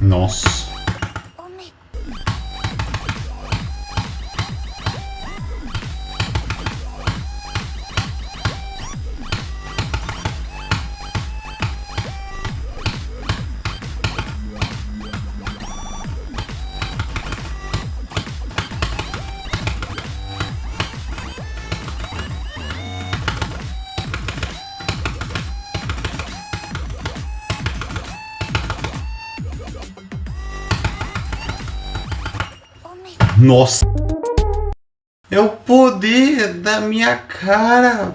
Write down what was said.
Nossa. Nossa. É o poder da minha cara.